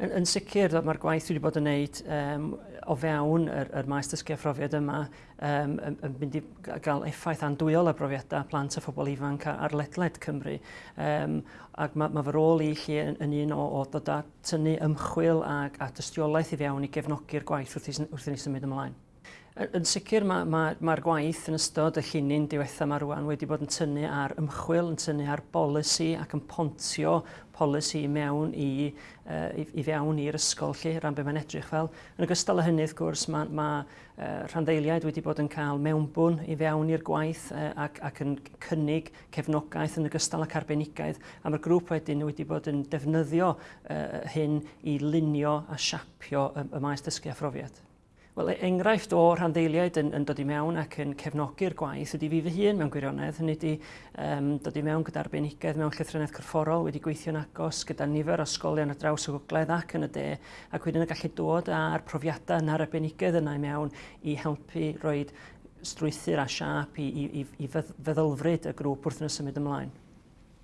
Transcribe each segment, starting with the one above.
Yn, yn sicr, mae'r gwaith wedi bod yn gwneud um, o fewn yr, yr maes dysgu a phrofiad yma um, yn, yn mynd i gael effaith andwyol y brofiadau plant a phobl ifanc ar ledled Cymru. Um, ac mae mae fy rôl i chi yn, yn un o, o dod â tynnu ymchwil ac a dystiolaeth i fewn i gefnogi'r gwaith wrth i, wrth i ni symud ymlaen. Yn sicr mae'r ma, ma, ma gwaith yn ystod y llinyn diwetha mae rwan wedi bod yn tynnu ar ymchwil, yn tynnu ar bolisi ac yn pontio polisi i mewn i, uh, i, i fewn i'r ysgol lle, rhan be mae'n edrych fel. Yn ogystal â hynny, wrth gwrs, mae ma, uh, rhanddeiliaid wedi bod yn cael mewnbwn i fewn i'r gwaith uh, ac, ac yn cynnig cefnogaeth yn ogystal ac arbenigaeth. A mae'r grŵp wedyn wedi bod yn defnyddio uh, hyn i lunio a siapio y, y maes dysgu a phrofiad. Wel, e- enghraifft o rhanddeiliaid yn, yn dod i mewn ac yn cefnogi'r gwaith ydy fi fy hun mewn gwirionedd, hynny ydy um, dod i mewn gyda arbenigedd mewn llythrenedd corfforol wedi gweithio'n agos gyda nifer o ysgolion ar draws y gogledd ac yn y de, ac wedyn y gallu dod â'r profiadau na'r arbenigedd yna i mewn i helpu roed strwythyr a siap i, i, i, i feddylfryd y grŵp wrth yn y symud ymlaen.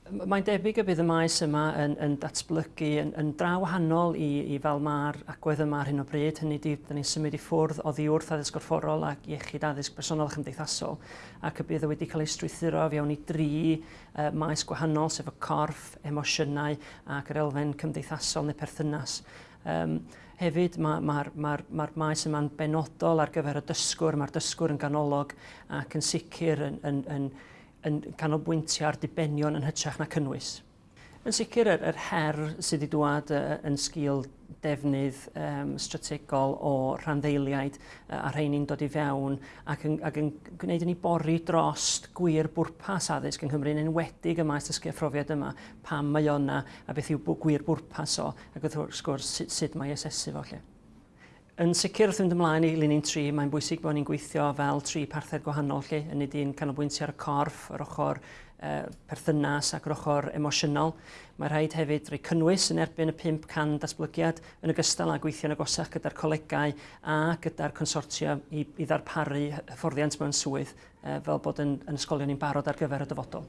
Mae'n debyg y bydd y maes yma yn, yn datblygu yn, yn draw wahanol i, i fel mae'r agwedd yma ar hyn o bryd. Hynny di, da ni'n symud i ffwrdd o ddiwrth addysg gorfforol ac iechyd addysg personol a chymdeithasol. Ac y bydd y wedi cael ei strwythuro fewn i dri uh, maes gwahanol, sef y corff, emosiynau ac yr elfen cymdeithasol neu perthynas. Um, hefyd mae'r ma, ma, ma, ma maes yma'n benodol ar gyfer y dysgwr, mae'r dysgwr yn ganolog ac yn sicr yn, yn, yn, yn yn canolbwyntio ar dibenion yn hytrach na cynnwys. Yn sicr, yr, yr her sydd wedi dŵad uh, yn sgil defnydd um, strategol o rhanddeiliaid uh, a rhain dod i fewn ac yn, ac yn gwneud yn ei bori drost gwir bwrpas addysg yng Nghymru yn enwedig y maes dysgu phrofiad yma, pam mae o'na a beth yw gwir bwrpas o ac wrth gwrs sut, sut mae asesu fo lle. Yn sicr wrth fynd ymlaen i linyn 3, mae'n bwysig bod ni'n gweithio fel tri parthed gwahanol lle, yn nid un canolbwyntio ar y corff, yr ochr e, perthynas ac yr ochr emosiynol. Mae rhaid hefyd rhoi cynnwys yn erbyn y 500 datblygiad yn ogystal â gweithio yn agosach gyda'r colegau a gyda'r consortiwm i, i ddarparu hyfforddiant mewn swydd e, fel bod yn, yn ysgolion ni'n barod ar gyfer y dyfodol.